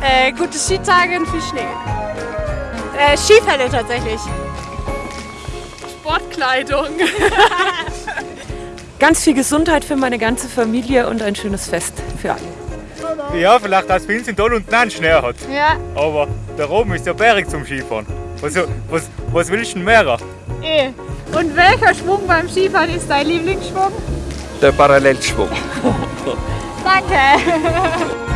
Äh, gute Skitage und viel Schnee. Äh, Skifälle tatsächlich. Sportkleidung. Ganz viel Gesundheit für meine ganze Familie und ein schönes Fest für alle. Ja, vielleicht dass bei in Doll einen Schnee hat. Ja, Aber da oben ist ja bergig zum Skifahren. Was, was, was willst du denn mehr? eh. Und welcher Schwung beim Skifahren ist dein Lieblingsschwung? Der Parallelschwung. Danke.